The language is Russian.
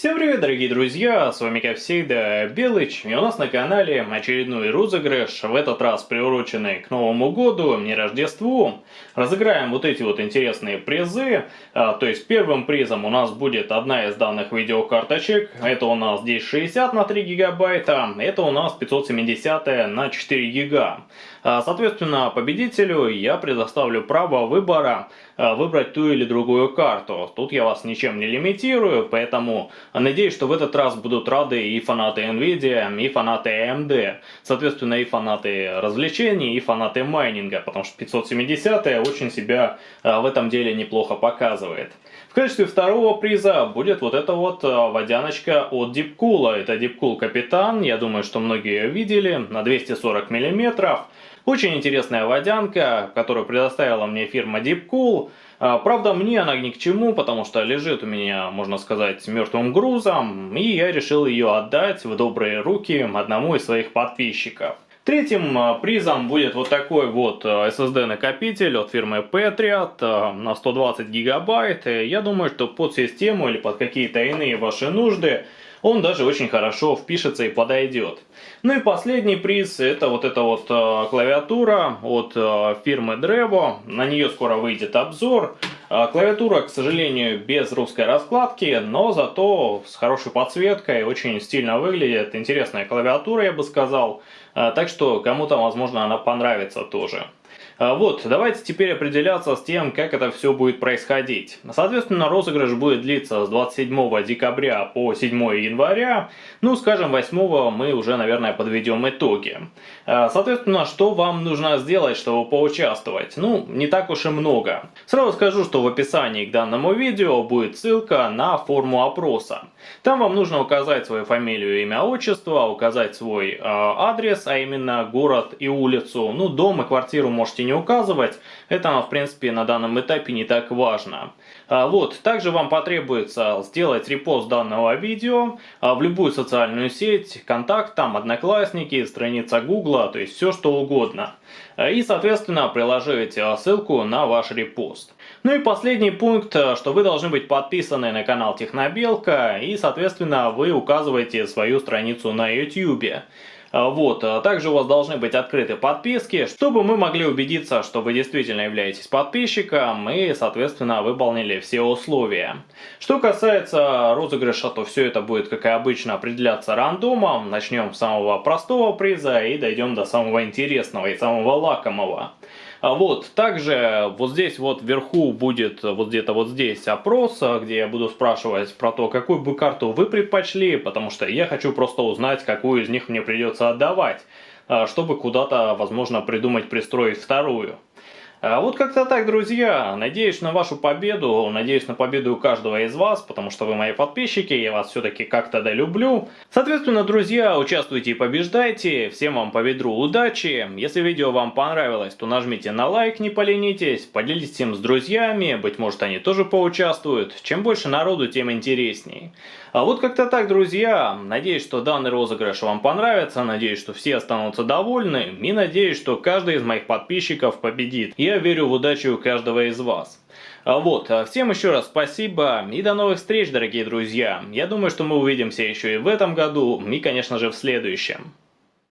Всем привет, дорогие друзья, с вами как всегда Белыч, и у нас на канале очередной розыгрыш, в этот раз приуроченный к Новому году, не Рождеству. Разыграем вот эти вот интересные призы, а, то есть первым призом у нас будет одна из данных видеокарточек, это у нас здесь 60 на 3 гигабайта, это у нас 570 на 4 гига. А, соответственно, победителю я предоставлю право выбора а, выбрать ту или другую карту. Тут я вас ничем не лимитирую, поэтому надеюсь, что в этот раз будут рады и фанаты Nvidia, и фанаты AMD. Соответственно, и фанаты развлечений, и фанаты майнинга, потому что 570 очень себя а, в этом деле неплохо показывает. В качестве второго приза будет вот эта вот водяночка от Deepcool. Это Deepcool Капитан, я думаю, что многие ее видели, на 240 миллиметров. Очень интересная водянка, которую предоставила мне фирма Deepcool. А, правда, мне она ни к чему, потому что лежит у меня, можно сказать, мертвым грузом, и я решил ее отдать в добрые руки одному из своих подписчиков. Третьим а, призом будет вот такой вот а, SSD-накопитель от фирмы Patriot на 120 гигабайт. Я думаю, что под систему или под какие-то иные ваши нужды он даже очень хорошо впишется и подойдет. Ну и последний приз, это вот эта вот клавиатура от фирмы Drevo. На нее скоро выйдет обзор. Клавиатура, к сожалению, без русской раскладки, но зато с хорошей подсветкой, очень стильно выглядит. Интересная клавиатура, я бы сказал. Э, так что кому-то, возможно, она понравится тоже. А, вот, давайте теперь определяться с тем, как это все будет происходить. Соответственно, розыгрыш будет длиться с 27 декабря по 7 января. Ну, скажем, 8 мы уже, наверное, подведем итоги. А, соответственно, что вам нужно сделать, чтобы поучаствовать? Ну, не так уж и много. Сразу скажу, что в описании к данному видео будет ссылка на форму опроса. Там вам нужно указать свою фамилию, имя, отчество, указать свой э, адрес, а именно город и улицу. Ну, дом и квартиру можете не указывать. Это, в принципе, на данном этапе не так важно. А, вот, также вам потребуется сделать репост данного видео а, в любую социальную сеть, контакт, там, одноклассники, страница гугла, то есть все что угодно. А, и, соответственно, приложить ссылку на ваш репост. Ну и последний пункт, что вы должны быть подписаны на канал Технобелка и, соответственно, вы указываете свою страницу на YouTube. А, вот. А также у вас должны быть открыты подписки, чтобы мы могли убедиться, что вы действительно являетесь подписчиком и, соответственно, выполнили все условия. Что касается розыгрыша, то все это будет, как и обычно, определяться рандомом. Начнем с самого простого приза и дойдем до самого интересного и самого лакомого. А вот, также вот здесь вот вверху будет вот где-то вот здесь опрос, где я буду спрашивать про то, какую бы карту вы предпочли, потому что я хочу просто узнать, какую из них мне придется отдавать, а, чтобы куда-то, возможно, придумать пристроить вторую. А вот как-то так, друзья. Надеюсь на вашу победу, надеюсь на победу каждого из вас, потому что вы мои подписчики, я вас все-таки как-то да люблю. Соответственно, друзья, участвуйте и побеждайте. Всем вам по ведру удачи. Если видео вам понравилось, то нажмите на лайк, не поленитесь, поделитесь им с друзьями, быть может они тоже поучаствуют. Чем больше народу, тем интересней. А вот как-то так, друзья. Надеюсь, что данный розыгрыш вам понравится, надеюсь, что все останутся довольны и надеюсь, что каждый из моих подписчиков победит. Я верю в удачу каждого из вас. А вот, а всем еще раз спасибо и до новых встреч, дорогие друзья. Я думаю, что мы увидимся еще и в этом году, и, конечно же, в следующем.